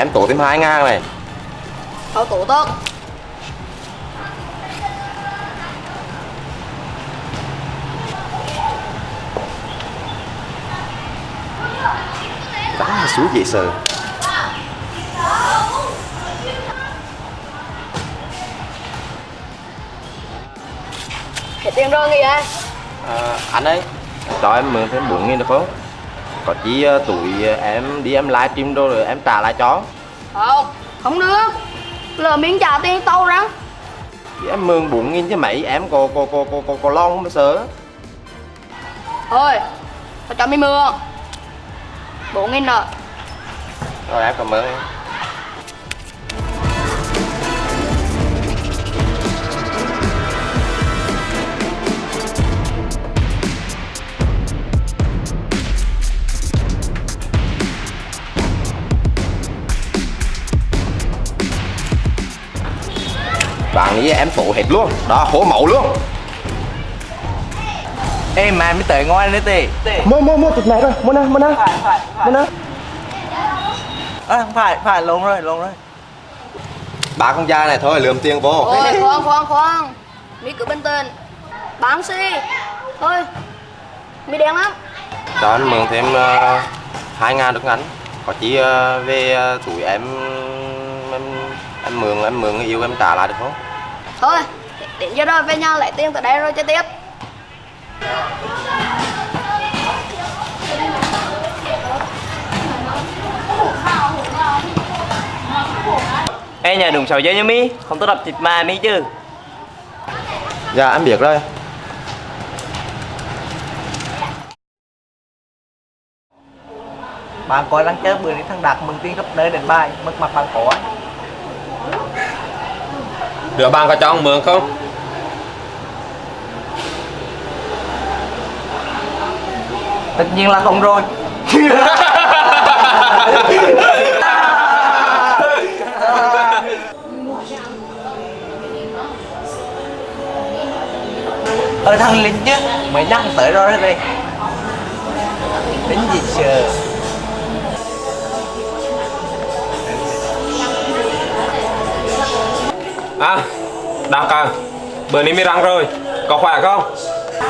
Em tổ thêm 2 ngàn này. Thôi tủ tốt Đá xuống dễ sợ. Hết tiền rồi nghỉ ai à, Anh ơi. Cho em mượn thêm 4 nghìn được không? Có chi uh, tuổi uh, em đi em livestream rồi, rồi em trả lại cho Không Không được. Lỡ mình trả tiền tàu ra Thì em mượn 4 nghìn chứ mấy em có có có có có, có lo không mà sợ. Thôi Tao cho mình mượn Bốn nghìn rồi Rồi em cảm ơn em em tụ hết luôn. Đó, hố mẫu luôn. Ê mà mới tới ngon đấy tì. Mua, mua, mua thịt này rồi, mua nè, mua phải, Mua nè À, phải, phải, lộn rồi, lộn rồi. Ba con da này thôi, lượm tiền vô. Ôi khoan khoan khoan. Mi cứ bình tĩnh Bán xi Thôi. Mi đen lắm. Cho anh mượn thêm uh, 2 ngàn được ngắn. Có chỉ uh, về uh, tuổi em em em mượn em mượn người yêu em trả lại được không Thôi Đến giờ rồi về nhà lấy tiền từ đây rồi chơi tiếp. Ê nhà đừng sầu dây nha mi Không tôi đập thịt mà mi chứ. Dạ em biết rồi. Bạn coi đang chơi bữa đi thằng Đạt mừng tiên gấp nơi đến bài Mất mặt bạn có ấy. đứa bạn có cho ông mượn không? Tất nhiên là không rồi. Ơ thằng Linh chứ mấy năm tới rồi đây. Đến gì chờ? À, Đạt à, bữa nay mới răng rồi, có khỏe không?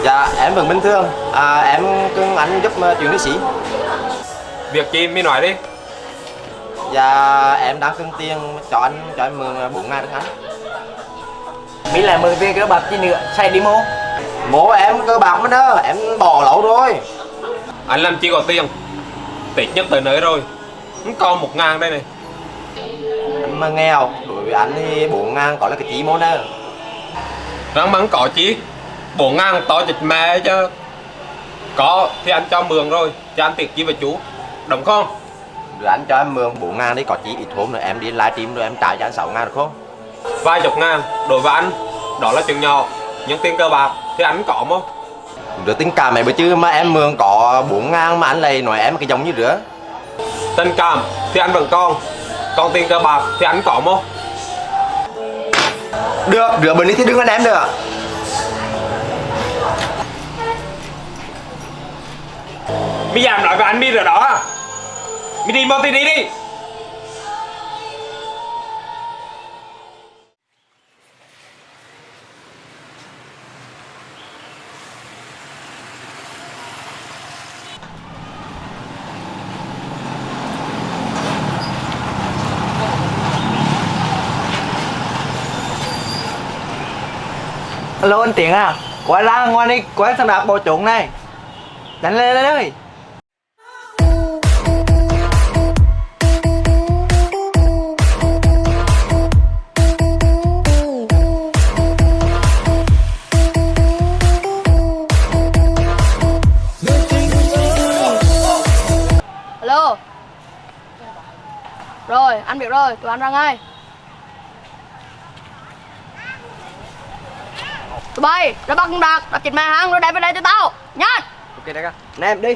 dạ em vẫn bình thường. À, em cưng anh giúp uh, chuyện lý sĩ. Việc chi mới nói đi. dạ em đang cưng tiền cho anh cho em mượn uh, 4 ngàn được ngắn Mỹ là mừng tiền cơ bạc chi nữa Xài đi mô. Mố em cơ bạc mới đó em bỏ lâu rồi. Anh làm chi có tiền, tết nhất tới nơi rồi, còn một ngàn đây này. anh mà nghèo đối với anh thì 4 ngàn có là cái chí món đó Răng mắng có chi, bốn ngàn to chịch mẹ chứ. Có thì anh cho mượn rồi, cho anh tiệc chi với chú, đúng không? rồi anh cho em mượn 4 ngàn đi có chí ít hôm nữa em đi livestream rồi em trả cho anh 6 ngàn được không? Vài chục ngàn, đối với anh, đó là chuyện nhỏ, nhưng tiền cơ bạc thì anh có không? Rửa tình cảm này bữa chứ mà em mượn có 4 ngàn mà anh lại nói em cái giống như rửa Tình cảm thì anh vẫn còn, còn tiền cơ bạc thì anh có không? Được, rửa bình đi thì đừng ăn em được Mi dám nói với anh Mi rồi đó à? Mi đi mau đi đi đi Alo anh Tiện à Quay ra ngoan đi quán thằng Đạt bò trộn này. Đánh lên lên. Ơi Alo. Rồi, anh biết rồi, tụi anh ra ngay. Tụi bay ra bắt con đạt đặt chịch mày hăng rồi đem về đây cho tao. Nhanh. Ok, đại ca. Nè, em đi.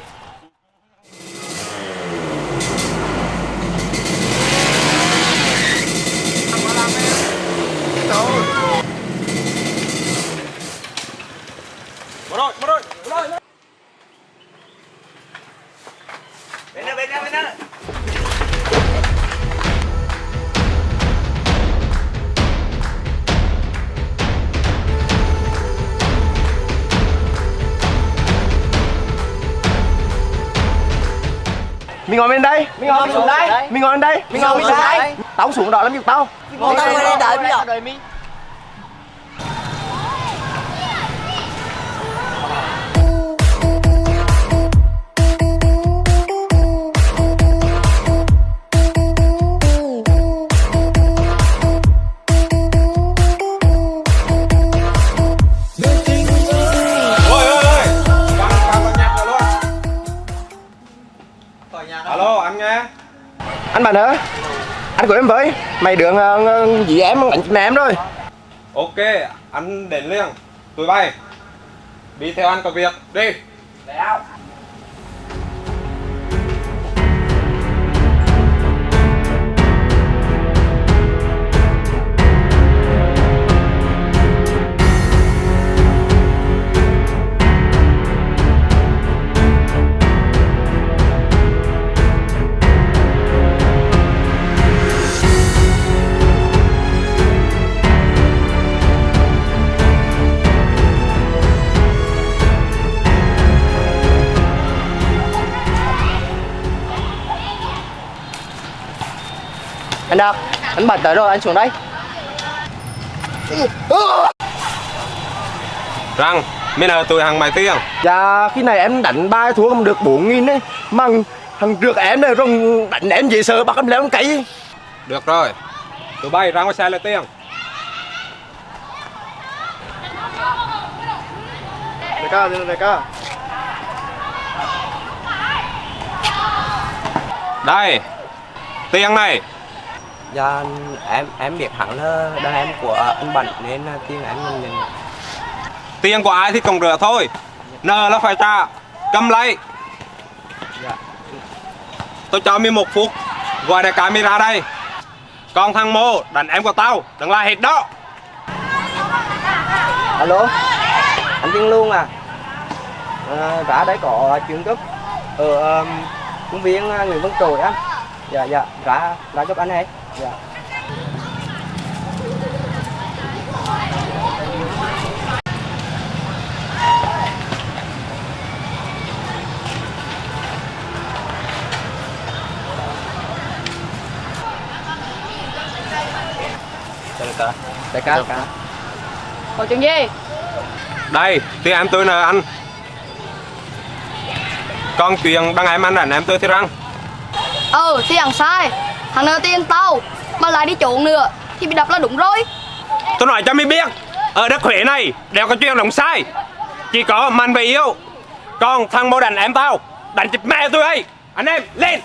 Mình ngồi bên đây. Mình ngồi xuống đây. Mình ngồi bên đây. Mình ngồi bên đây. Tao không xuống đó làm gì tao. Ngồi đây. Ngồi đây bây giờ alo anh nghe. Anh bạn ơi anh của em với. Mày đường uh, dì em đánh mẹ em rồi ok anh đến liền. Tụi bay. Đi theo anh có việc. Đi anh Đạt anh bật tới rồi anh xuống đây. Rằng bây giờ tụi hàng mày tiền dạ khi này em đánh ba thua không được bốn nghìn ấy. Mà thằng rượt em này rồi đánh em gì sợ bắt em leo cây được rồi. Tụi bay ra ngoài xe lấy tiền đại ca đại ca đây tiền này dạ em em biết hẳn là đàn em của anh Bảnh nên tiền em nhận tiền của ai thì còn rửa thôi. Nợ là phải trả. Cầm lấy. Dạ. tôi cho mi một phút. Gọi đại ca mi ra đây. Còn thằng mô đánh em của tao đừng la hết đó. Alo? Anh Tiên Luôn à, à ra đây có chuyện gấp. Ở um, công viên uh, Nguyễn Văn Trồi á. Dạ dạ ra ra giúp anh ấy dạ. Đại ca đại ca đại ca Có chuyện gì? đây tiền em tôi nợ anh. Còn chuyện đăng em anh đánh em tôi thì răng. Ừ hằng sai Thằng nợ tiền tao Mà lại đi trộn nữa Thì bị đập là đúng rồi. Tôi nói cho mi biết ở đất Huế này đều có chuyện lòng sai. Chỉ có mạnh và yêu còn thằng mô đánh em tao đánh chụp mẹ tôi ấy. Anh em lên